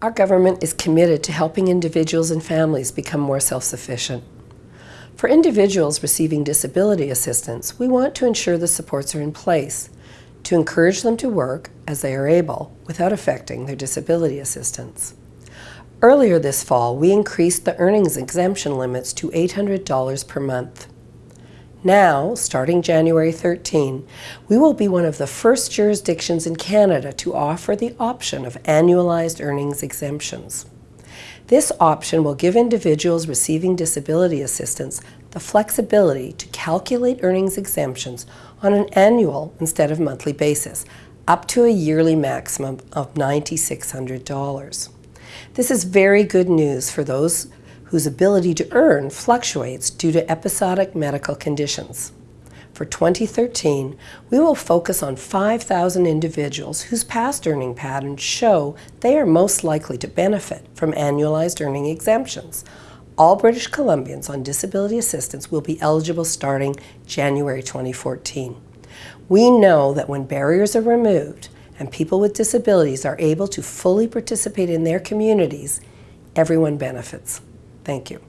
Our government is committed to helping individuals and families become more self-sufficient. For individuals receiving disability assistance, we want to ensure the supports are in place to encourage them to work as they are able without affecting their disability assistance. Earlier this fall, we increased the earnings exemption limits to $800 per month. Now, starting January 13, we will be one of the first jurisdictions in Canada to offer the option of annualized earnings exemptions. This option will give individuals receiving disability assistance the flexibility to calculate earnings exemptions on an annual instead of monthly basis, up to a yearly maximum of $9,600. This is very good news for those whose ability to earn fluctuates due to episodic medical conditions. For 2013, we will focus on 5,000 individuals whose past earning patterns show they are most likely to benefit from annualized earning exemptions. All British Columbians on disability assistance will be eligible starting January 2014. We know that when barriers are removed and people with disabilities are able to fully participate in their communities, everyone benefits. Thank you.